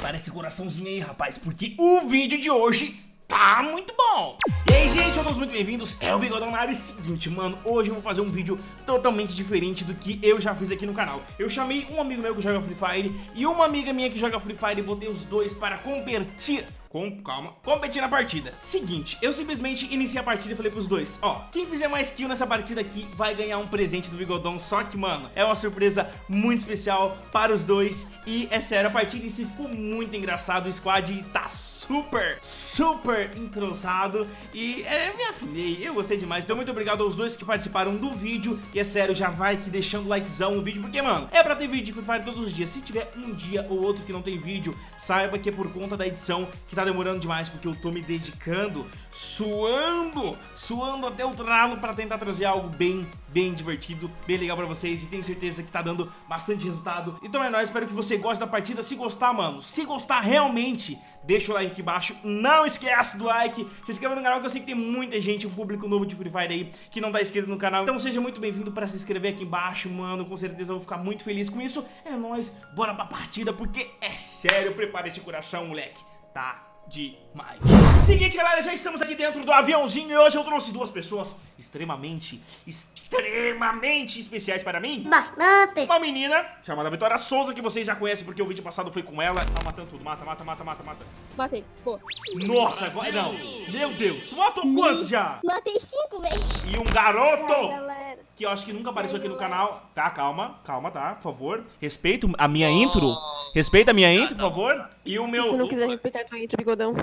prepara esse coraçãozinho aí, rapaz, porque o vídeo de hoje tá muito bom. E aí gente, todos muito bem-vindos, é o Bigodão na área seguinte, mano, hoje eu vou fazer um vídeo totalmente diferente do que eu já fiz aqui no canal. Eu chamei um amigo meu que joga Free Fire e uma amiga minha que joga Free Fire e botei os dois para competir com, calma, competir na partida. Seguinte, eu simplesmente iniciei a partida e falei pros dois Ó, quem fizer mais kill nessa partida aqui vai ganhar um presente do Bigodão Só que, mano, é uma surpresa muito especial para os dois E, é sério, a partida em si ficou muito engraçado O squad tá super, super entrosado E é, me afinei, eu gostei demais. Então muito obrigado aos dois que participaram do vídeo E é sério, já vai aqui deixando likezão no vídeo Porque, mano, é pra ter vídeo de Free Fire todos os dias. Se tiver um dia ou outro que não tem vídeo Saiba que é por conta da edição que tá demorando demais Porque eu tô me dedicando, suando, suando até o tralo Pra tentar trazer algo bem, bem divertido Bem legal pra vocês E tenho certeza que tá dando bastante resultado. Então é nóis, espero que você goste da partida. Se gostar, mano, se gostar realmente Deixa o like aqui embaixo, não esquece do like Se inscreva no canal que eu sei que tem muita gente Um público novo de Free Fire aí Que não tá inscrito no canal. Então seja muito bem-vindo pra se inscrever aqui embaixo, mano Com certeza eu vou ficar muito feliz com isso. É nóis, bora pra partida Porque é sério, prepara esse coração, moleque Tá demais. Seguinte, galera, já estamos aqui dentro do aviãozinho e hoje eu trouxe duas pessoas extremamente, extremamente especiais para mim. Bastante. Uma menina chamada Vitória Souza, que vocês já conhecem porque o vídeo passado foi com ela. Tá matando tudo, mata, mata, mata, mata, mata. Matei, pô. Nossa, agora não. Meu Deus, matou quantos já? Matei cinco vezes. E um garoto Ai, galera. que eu acho que nunca apareceu aqui no canal. Tá, calma, calma, tá, por favor. Respeito a minha intro. Respeita a minha intro, por favor. E o meu... Se não quiser respeitar tua intro, bigodão.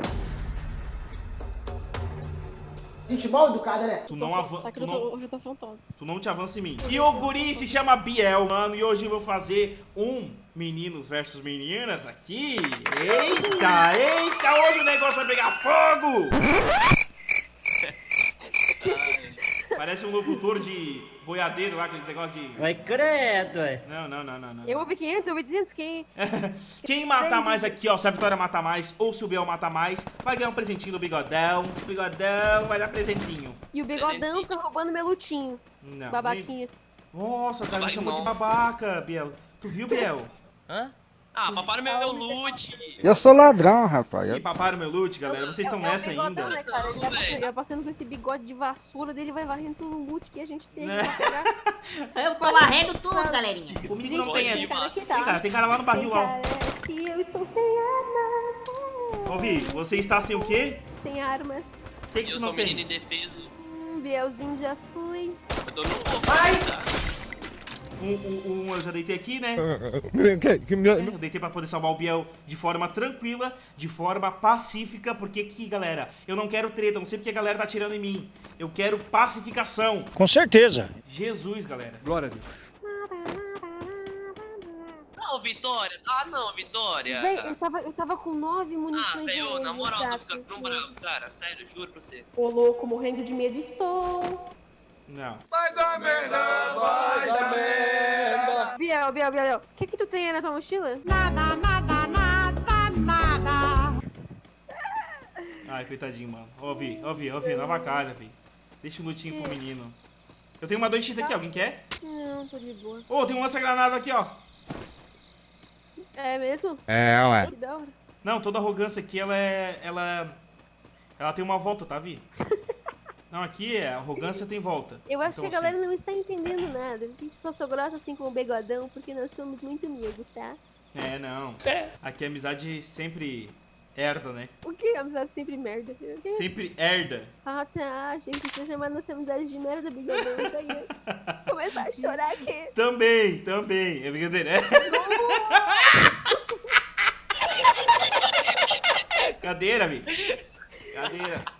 Gente mal educada, né? Tu não, avan Só que tu, não, hoje eu tô afrontosa. tu não te avança em mim. E o guri se chama Biel, mano. E hoje eu vou fazer um meninos versus meninas aqui. Eita, eita, hoje o negócio vai pegar fogo. Parece um locutor de boiadeiro lá, aqueles negócios de... Vai credo, é. Não, não, não, não, não. Eu ouvi 500, eu ouvi 200, quem? Quem matar mais aqui, ó, se a Vitória matar mais ou se o Biel matar mais, vai ganhar um presentinho do Bigodão. O Bigodão vai dar presentinho. E o bigodão fica roubando meu lutinho. Não. Babaquinha. nem- Nossa, o cara me chamou de babaca, Biel. Tu viu, Biel? Hã? Ah, paparam meu, meu loot. Eu sou ladrão, rapaz. E paparam meu loot, galera. Vocês estão É nessa bigodão, ainda? Né, cara? Ele, tá passando, velho. ele tá passando com esse bigode de vassoura dele, vai varrendo todo o loot que a gente tem Né? pegar. Eu tô varrendo tudo, galerinha. Comigo Gente, não tem essa. cara Tem cara, tá. tem cara lá no barril, ó. Que eu estou sem armas. Ouvi, você está sem o quê? Sem armas. Que que Eu tu sou não menino tem? indefeso. Hum, Bielzinho já fui. Eu tô no povo. Um, um, um eu já deitei aqui, né? Me- É, Eu deitei pra poder salvar o Biel de forma tranquila, de forma pacífica, porque que, galera, eu não quero treta, não sei porque a galera tá atirando em mim. Eu quero pacificação. Com certeza. Jesus, galera. Glória a Deus. Não, Vitória. Ah, não, Vitória. Véi, eu tava, eu tava com nove Ah, munições de velho, na moral, tô exato, ficando tão bravo, cara. Sério, juro pra você. Ô louco, morrendo de medo estou. Não. Biel, Biel, Biel, Biel. O que que tu tem aí na tua mochila? Ai, coitadinho, mano. Ouvi, ouvi, ouvi, nova cara, vi. Deixa o lutinho pro menino. Eu tenho uma 2x aqui, alguém quer? Não, tô de boa. Ô, tem um lança-granada aqui, ó. É mesmo? É, ué. Que da hora. Não, toda arrogância aqui, ela é... Ela... Ela tem uma volta, tá, Vi? Não, aqui é arrogância tem volta. Eu acho Então, que a galera não está entendendo nada. A gente só sou grossa assim com o begodão porque nós somos muito amigos, tá? assim, É, não. Aqui a amizade sempre herda, né? O que? Amizade sempre merda. Sempre herda. Ah, tá. Achei que você chamando nossa amizade de merda, begodão. Eu já ia começar a chorar aqui. Também, também. É brincadeira. Cadeira, Vi. Cadeira.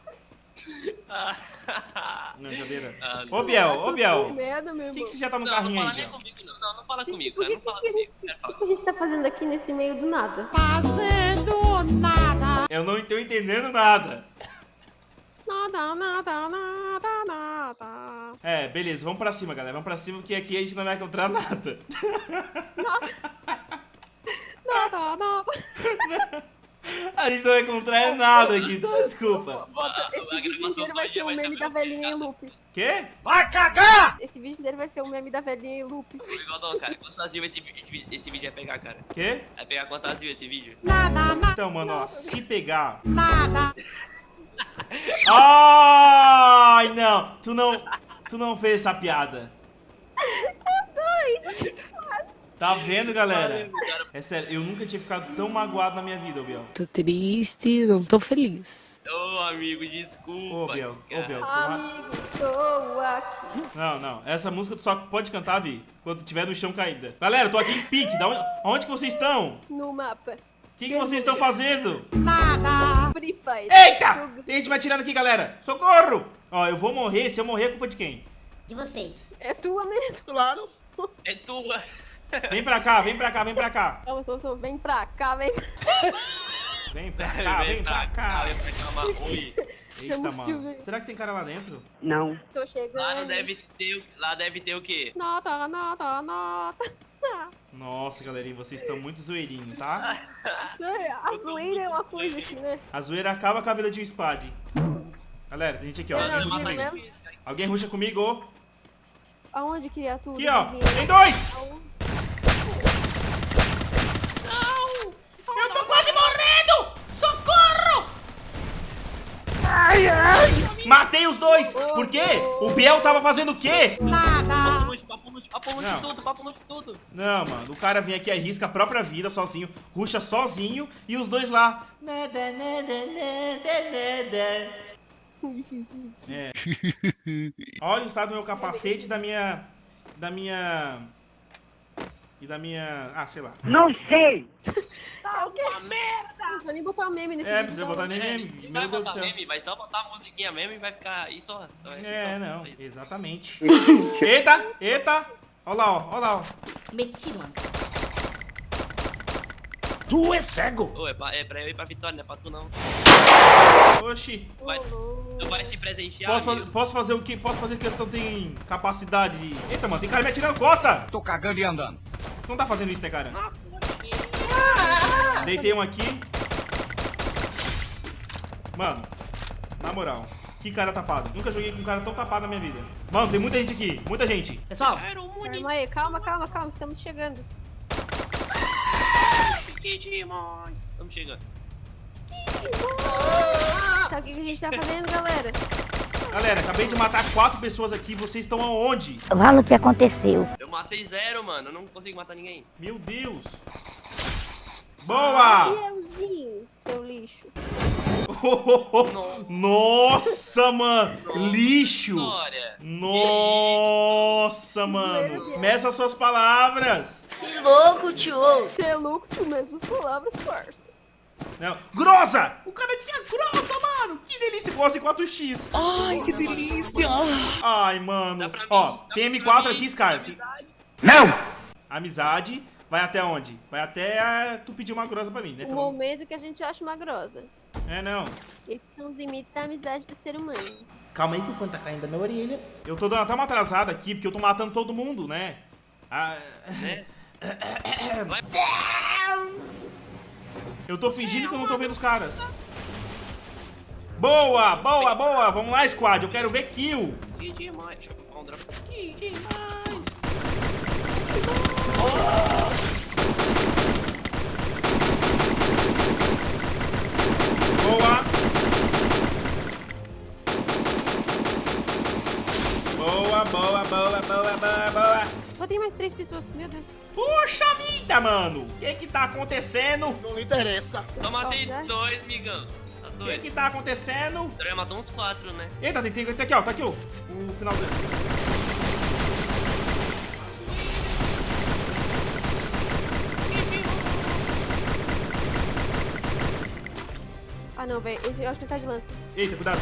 Não, cadeira. Ah, Ô, Biel, ô, Biel. Meu Por que, você já tá no não, carrinho não aí, Biel? comigo, não. Não, não fala comigo, Por cara. que, Não fala que, comigo. o que, que a gente tá fazendo aqui nesse meio do nada? Eu não tô entendendo nada. Nada, nada, nada, nada. É, beleza, vamos pra cima, galera. Vamos pra cima, porque aqui a gente não vai encontrar nada. Nada, nada. A gente não vai encontrar nada aqui, então desculpa. Bota- Esse vídeo inteiro vai ser um meme da velhinha em loop. Quê? Esse vídeo inteiro vai ser um meme da velhinha em loop. Bigodão, cara, quantas views esse, esse vídeo vai pegar, cara? Quê? Vai pegar quantas views esse vídeo? Então, mano, ó, se pegar. Nada. Ai, não. Tu não. Tu não fez essa piada. Tá vendo, galera? É sério, eu nunca tinha ficado tão magoado na minha vida, ô Biel. Tô triste, não tô feliz. Ô, amigo, desculpa. Ô, Biel, ô. Biel. Amigo, estou aqui. Não, não. Essa música tu só pode cantar, Vi, quando tiver no chão caída. Galera, eu tô aqui em pique. Da onde, onde que vocês estão? No mapa. O que, que vocês estão fazendo? Free Fire. Eita! Tem gente me atirando aqui, galera. Socorro! Ó, eu vou morrer. Se eu morrer, é culpa de quem? De vocês. É tua mesmo. Claro. É tua. Vem pra cá, vem pra cá, vem pra cá. Calma, tô, tô, vem pra cá, vem. Vem pra cá, vem pra cá. Vem pra cá. Eita, mano. Silvio. Será que tem cara lá dentro? Tô chegando. Lá não deve ter, o- lá deve ter o quê? Nota, nota, nota. Nossa, galerinha, vocês estão muito zoeirinhos, tá? É, A zoeira é uma coisa aqui, né? A zoeira acaba com a vida de um spad. Galera, tem gente aqui, ó. Alguém não ruxa comigo. Alguém ruxa comigo. Aonde, criatura? Aqui, ó. Tem dois! Aonde? Eu tô quase morrendo! Socorro! Matei os dois! Por quê? O Biel tava fazendo o quê? Lute, papo lute, papo lute Não. tudo, papo lute tudo. Não, mano, o cara vem aqui, arrisca a própria vida sozinho, ruxa sozinho e os dois lá. Nada, nada, nada, nada. É. Olha o estado do meu capacete e da minha. Da minha. E da minha. Ah, sei lá. Tá o quê? Não vou nem botar meme nesse É, vídeo. precisa não. botar nem É, meme. não Meu vai botar meme, vai só botar a musiquinha mesmo e vai ficar aí só. só É, só- não, isso. exatamente. Eita, eita. Olha lá, ó, olha lá, ó. Meti, mano. Tu é cego! Ô, é pra, é pra eu ir pra vitória, não é pra tu não. Oxi. Vai, tu vai se presentear, Posso, posso fazer o que? Posso fazer que não tem capacidade de. Eita, mano, tem cara me atirando costa! Tô cagando e andando. Tu não tá fazendo isso, né, cara? Nossa, Deitei um aqui. Mano, na moral, que cara tapado. Nunca joguei com um cara tão tapado na minha vida. Mano, tem muita gente aqui, muita gente. Pessoal, Calma aí, calma, calma, calma. Estamos chegando. que demais. Estamos chegando. Sabe o que que a gente tá fazendo, galera? Galera, acabei de matar quatro pessoas aqui. Vocês estão aonde? fala o que aconteceu. Eu matei zero, mano. Eu não consigo matar ninguém. Meu Deus. Boa! Fielzinho, seu lixo. Nossa, mano. Lixo. Nossa, mano. Meça suas palavras. Que louco, tio. Você é louco, tu mesmo palavras, parça. Não. Grossa! O cara tinha grossa, mano! Que delícia! Grossa em 4x. Ai, que delícia! Ai, mano. Ó, tem pra M4 mim, aqui, Scar. Não! Amizade. Vai até onde? Vai até ah, tu pedir uma grossa pra mim, né? O Pelo- momento que a gente acha uma grossa. É, não. Esses são os limites da amizade do ser humano. Calma aí que o fone tá caindo da minha orelha. Eu tô dando até uma atrasada aqui, porque eu tô matando todo mundo, né? Ah? Vai. Eu tô fingindo que eu não tô vendo os caras. Boa, boa, boa. Vamos lá, squad. Eu quero ver kill. Que demais. Deixa eu comprar um drop. Que demais. Boa. Boa, boa, boa, boa, boa, boa. Tem mais três pessoas, meu Deus. Puxa vida, mano. O que que tá acontecendo? Não interessa. Eu matei Saudade. dois, migão. Tá O que doido? que tá acontecendo? André matou uns quatro, né? Eita, tem, tem, tem aqui, ó. Tá aqui, ó. O final dele. Ah, não, velho. Eu acho que ele tá de lança. Eita, cuidado.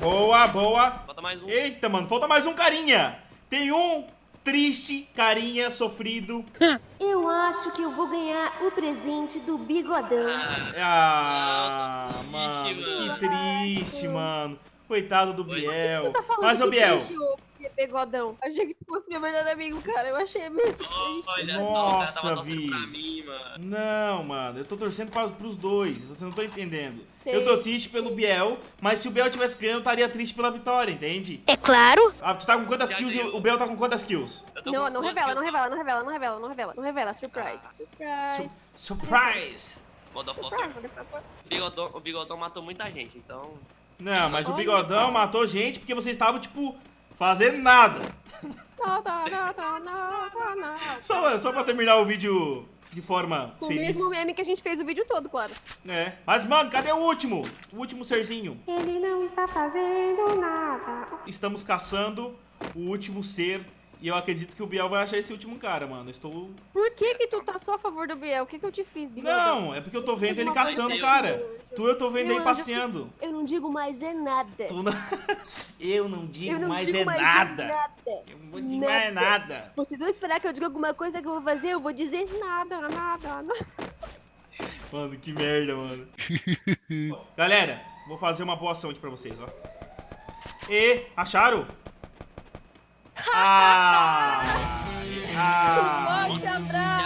Boa, boa. Mais um. Eita, mano, falta mais um carinha. Tem um triste carinha sofrido. Eu acho que eu vou ganhar o presente do bigodão. Ah, Não, mano, que triste, mano. Coitado do. Biel. Tá Mas, ô que Biel, quê, bigodão? Achei que tu fosse meu melhor amigo, cara. Eu achei mesmo. Olha só, Nossa, tava torcendo Vi. pra mim, mano. Não, mano, eu tô torcendo pra, pros dois, você não tá entendendo. Sei, eu tô triste pelo Biel, mas se o Biel tivesse ganho, eu estaria triste pela vitória, entende? É claro. Ah, tu tá com quantas Já kills e ganhou. o Biel tá com quantas kills? Não, com não revela, não revela, não revela, não revela, não revela, não revela. Surprise. Surprise. Su surprise! só. O bigodão, o bigodão matou muita gente, então. Não, mas o. Bigodão matou gente porque vocês estavam, tipo, fazendo nada. Só, só pra terminar o vídeo de forma Com o feliz. mesmo meme que a gente fez o vídeo todo, claro. É. Mas, mano, cadê o último? O último serzinho. Ele não está fazendo nada. Estamos caçando o último ser. E eu acredito que o Biel vai achar esse último cara, mano. Eu Estou. Por que que tu tá só a favor do Biel? O que que eu te fiz, bigodão? Não, é porque eu tô vendo ele Uma coisa caçando cara. Tu eu tô vendo Meu ele passeando. Eu não digo mais é nada. Tu não... Eu não digo Eu não mais digo é mais é nada. nada. Eu não vou dizer mais nada. Vocês vão esperar que eu diga alguma coisa que eu vou fazer? Eu vou dizer Nada, nada, nada. Mano, que merda, mano. Galera, vou fazer uma boa ação aqui pra vocês, ó. E, acharam? Ah! Ah!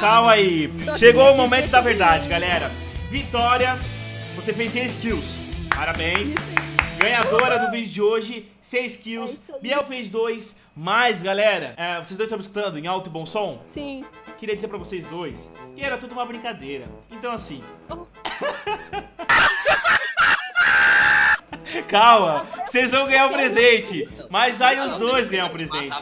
Calma aí. Chegou o momento da verdade, galera. Vitória, você fez 6 kills. Parabéns. Ganhadora do vídeo de hoje, 6 kills. É aí. Biel fez 2. Mas, galera, é, vocês dois estão me escutando em alto e bom som? Sim. Queria dizer pra vocês dois que era tudo uma brincadeira. Então, assim. Calma, vocês vão ganhar o presente. Mas aí os dois ganham o presente.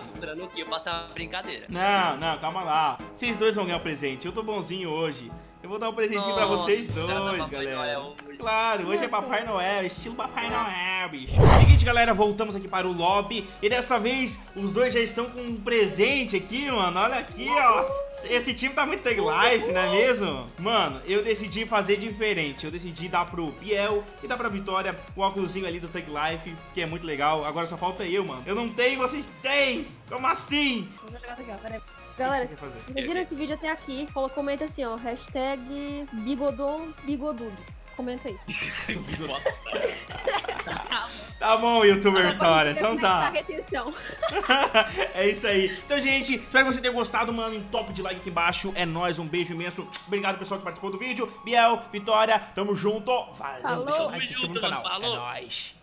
Passar brincadeira. Não, não, calma lá. Vocês dois vão ganhar o presente. Eu tô bonzinho hoje. Eu vou dar um presentinho pra Nossa, vocês cara, dois, Papai galera. Noel. Claro, hoje é Papai Noel, estilo Papai Noel, bicho. Seguinte, galera, voltamos aqui para o lobby. E dessa vez, os dois já estão com um presente aqui, mano. Olha aqui, ó. Esse time tá muito tag life, não é mesmo? Mano, eu decidi fazer diferente. Eu decidi dar pro Biel e dar pra Vitória o óculosinho ali do tag life, que é muito legal. Agora só falta eu, mano. Eu não tenho, vocês têm. Como assim? Vamos jogar aqui, ó, peraí. Galera, que fazer? vocês viram esse vídeo até aqui, comenta assim, ó, hashtag bigodon bigodudo. Comenta aí. Tá bom, youtuber Vitória. Então tá. é isso aí. Então, gente, espero que você tenha gostado, mano. Um top de like aqui embaixo. É nóis, um beijo imenso. Obrigado, pessoal, que participou do vídeo. Biel, Vitória, tamo junto. Valeu, Falou. deixa o like, se inscreva no canal. falou. É nóis.